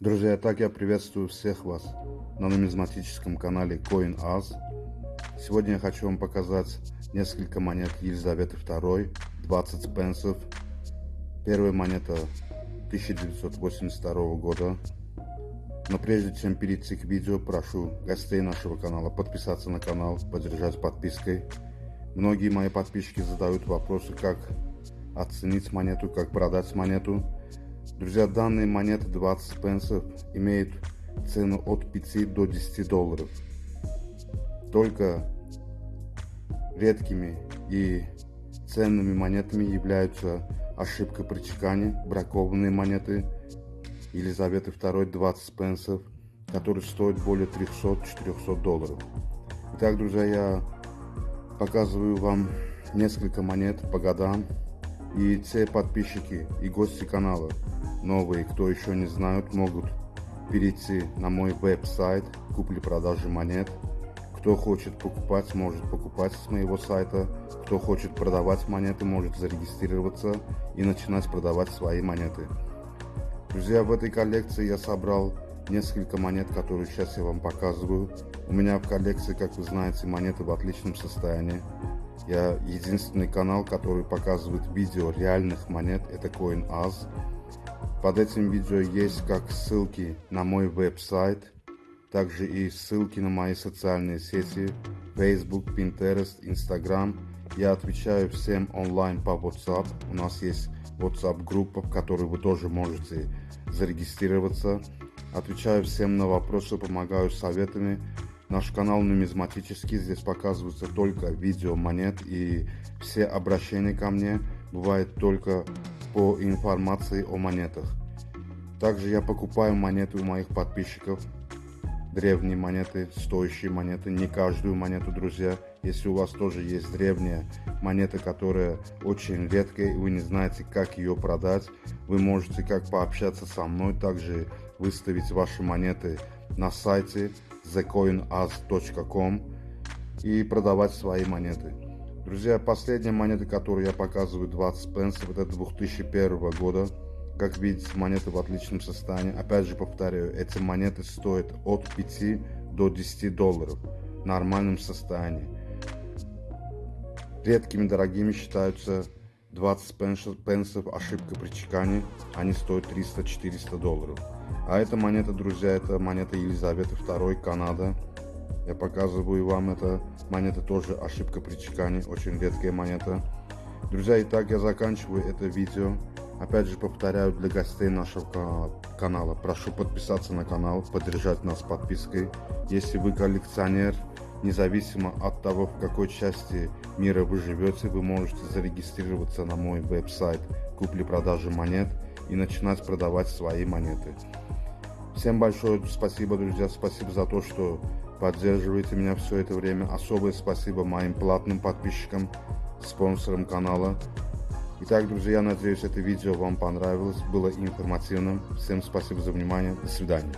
Друзья, так я приветствую всех вас на нумизматическом канале CoinAz. Сегодня я хочу вам показать несколько монет Елизаветы II, 20 пенсов. Первая монета 1982 года. Но прежде чем перейти к видео, прошу гостей нашего канала подписаться на канал, поддержать подпиской. Многие мои подписчики задают вопросы, как оценить монету, как продать монету. Друзья, данные монеты 20 пенсов имеют цену от 5 до 10 долларов. Только редкими и ценными монетами являются ошибка при чекане, бракованные монеты Елизаветы II 20 пенсов, которые стоят более 300-400 долларов. Итак, друзья, я показываю вам несколько монет по годам и те подписчики и гости канала новые, кто еще не знают, могут перейти на мой веб-сайт купли-продажи монет. Кто хочет покупать, может покупать с моего сайта. Кто хочет продавать монеты, может зарегистрироваться и начинать продавать свои монеты. Друзья, в этой коллекции я собрал несколько монет, которые сейчас я вам показываю. У меня в коллекции, как вы знаете, монеты в отличном состоянии. Я единственный канал, который показывает видео реальных монет, это CoinAz. Под этим видео есть как ссылки на мой веб-сайт, также и ссылки на мои социальные сети, Facebook, Pinterest, Instagram. Я отвечаю всем онлайн по WhatsApp. У нас есть WhatsApp-группа, в которой вы тоже можете зарегистрироваться. Отвечаю всем на вопросы, помогаю советами. Наш канал нумизматический, здесь показываются только видео монет и все обращения ко мне бывает только по информации о монетах. Также я покупаю монеты у моих подписчиков, древние монеты, стоящие монеты, не каждую монету, друзья. Если у вас тоже есть древняя монета, которая очень редкая, и вы не знаете, как ее продать, вы можете как пообщаться со мной, также выставить ваши монеты на сайте thecoinaz.com и продавать свои монеты. Друзья, последняя монета, которую я показываю, 20 пенсов, это 2001 года. Как видите, монеты в отличном состоянии. Опять же повторяю, эти монеты стоят от 5 до 10 долларов в нормальном состоянии. Редкими дорогими считаются 20 пенсов, ошибка при чекане, они стоят 300-400 долларов. А эта монета, друзья, это монета Елизаветы II, Канада. Я показываю вам, это монета тоже ошибка при чекане, очень редкая монета. Друзья, итак, я заканчиваю это видео. Опять же повторяю для гостей нашего канала, прошу подписаться на канал, поддержать нас подпиской. Если вы коллекционер, независимо от того, в какой части мира вы живете, вы можете зарегистрироваться на мой веб-сайт купли-продажи монет и начинать продавать свои монеты. Всем большое спасибо, друзья, спасибо за то, что поддерживаете меня все это время. Особое спасибо моим платным подписчикам, спонсорам канала. Итак, друзья, я надеюсь, это видео вам понравилось, было информативным. Всем спасибо за внимание, до свидания.